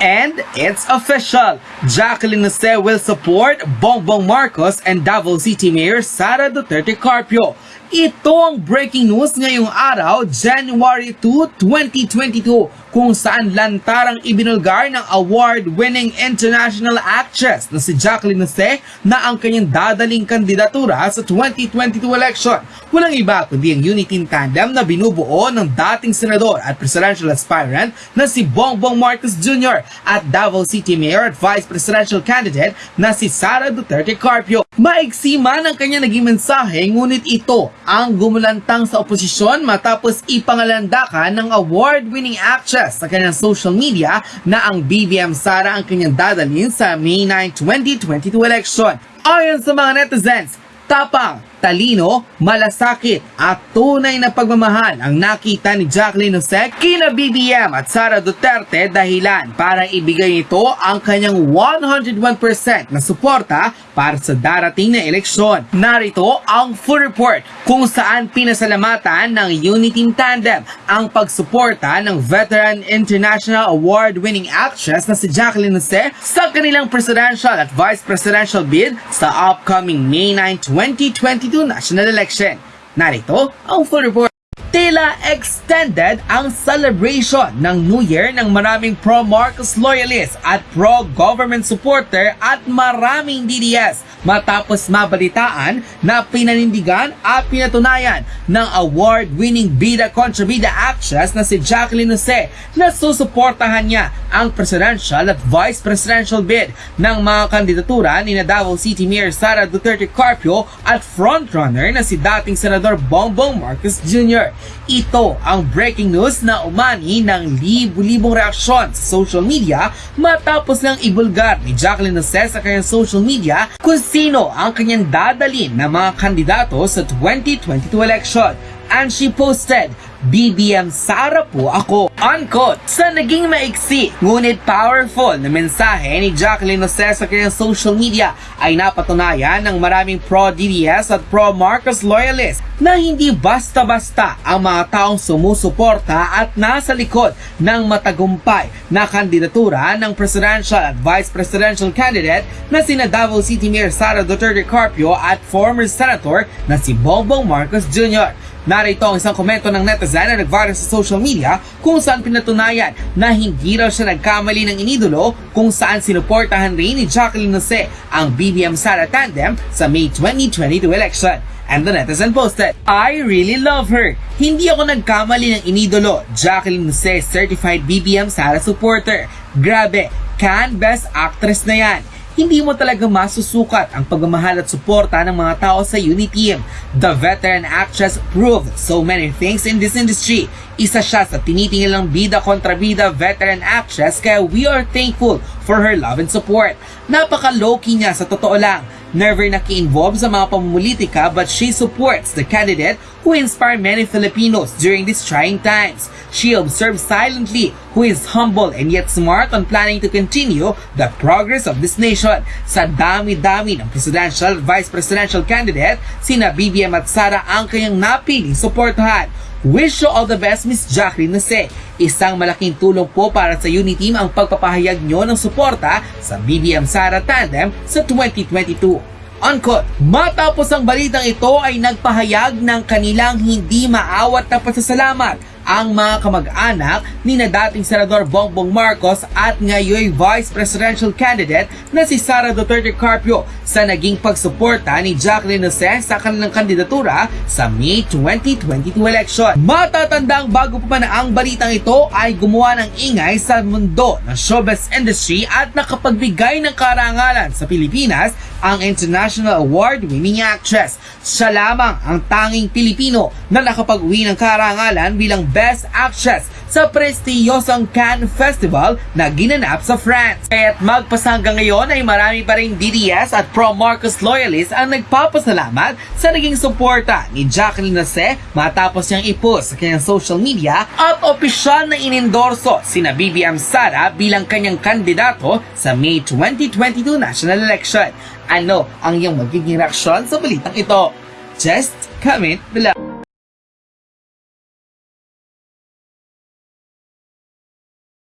And it's official. Jacqueline Jose will support Bongbong Marcos and Davao City Mayor Sara Duterte Carpio. Ito ang breaking news ngayong araw, January 2, 2022, kung saan lantarang ibinulgar ng award-winning international actress na si Jacqueline Jose na ang kanyang dadaling kandidatura sa 2022 election. Walang iba kundi ang unity tandem na binubuo ng dating senador at presidential aspirant na si Bongbong Marcos Jr. at Davao City Mayor at Vice Presidential candidate na si Sara Duterte Carpio. Maigsi man ang kanya naging mensahe ngunit ito ang gumulantang sa oposisyon matapos ipangalandakan ng award-winning actress sa kanyang social media na ang BBM Sara ang kanyang dadalhin sa May 9, 2022 election. Ayon sa mga netizens, tapang, talino, malasakit at tunay na pagmamahal ang nakita ni Jacqueline Jose kina BBM at Sara Duterte dahilan para ibigay ito ang kanyang 101% na suporta para sa darating na eleksyon. Narito ang full report kung saan pinasalamatan ng Unity Tandem ang pagsuporta ng veteran international award-winning actress na si Jacqueline Jose sa kanilang presidential at vice presidential bid sa upcoming May 9, 2022 national election. Narito ang full report. Tila extended ang celebration ng New Year ng maraming pro-Marcos loyalists at pro-government supporter at maraming DDS matapos mabalitaan na pinanindigan at pinatunayan ng award-winning bida kontra bida actress na si Jacqueline Jose na susuportahan niya ang presidential at vice presidential bid ng mga kandidatura ni Davao City Mayor Sara Duterte Carpio at frontrunner na si dating Senador Bongbong Marcos Jr. Ito ang breaking news na umani ng libu-libong reaksyon sa social media matapos ng ibulgar ni Jacqueline Jose sa kanyang social media kung sino ang kanyang dadalin na mga kandidato sa 2022 election. And she posted, BBM Sara po ako. Unquote. Sa naging maiksi, ngunit powerful na mensahe ni Jacqueline Jose sa kanyang social media ay napatunayan ng maraming pro-DDS at pro-Marcos loyalists na hindi basta-basta ang mga taong sumusuporta at nasa likod ng matagumpay na kandidatura ng presidential at vice presidential candidate na sina Davao City Mayor Sara Duterte Carpio at former senator na si Bongbong Marcos Jr. Narito ang isang komento ng netizen na nag-viral sa social media kung saan pinatunayan na hindi raw siya nagkamali ng inidolo kung saan sinuportahan rin ni Jacqueline Jose ang BBM Sara tandem sa May 2022 election. And the netizen posted, I really love her. Hindi ako nagkamali ng inidolo. Jacqueline Jose certified BBM Sara supporter. Grabe, can best actress na yan hindi mo talaga masusukat ang pagmamahal at suporta ng mga tao sa Uniteam. The veteran actress proved so many things in this industry. Isa siya sa tinitingilang bida kontra bida veteran actress kaya we are thankful for her love and support. Napaka low-key niya sa totoo lang. Never naki-involve sa mga pamumulitika but she supports the candidate who inspired many Filipinos during these trying times. She observes silently who is humble and yet smart on planning to continue the progress of this nation. Sa dami-dami ng presidential vice presidential candidate, sina BBM at Sara ang kanyang napiling suportahan. Wish you all the best, Miss Jacqueline Nase. Isang malaking tulong po para sa Uniteam ang pagpapahayag nyo ng suporta sa BBM Sara Tandem sa 2022. Unquote. Matapos ang balitang ito ay nagpahayag ng kanilang hindi maawat na pasasalamat ang mga kamag-anak ni na dating Senador Bongbong Marcos at ngayon Vice Presidential candidate na si Sara Duterte Carpio sa naging pagsuporta ni Jacqueline Jose sa kanilang kandidatura sa May 2022 election. Matatandang bago pa man ang balitang ito ay gumawa ng ingay sa mundo ng showbiz industry at nakapagbigay ng karangalan sa Pilipinas ang International Award-winning actress. Siya lamang ang tanging Pilipino na nakapag-uwi ng karangalan bilang Best Actress sa prestiyosang Cannes Festival na ginanap sa France. Kaya't magpasa hanggang ngayon ay marami pa rin DDS at pro-Marcos loyalists ang nagpapasalamat sa naging suporta ni Jacqueline Jose matapos niyang ipost sa kanyang social media at opisyal na inendorso sina BBM Sara bilang kanyang kandidato sa May 2022 national election. Ano ang iyong magiging reaksyon sa balitang ito? Just comment below.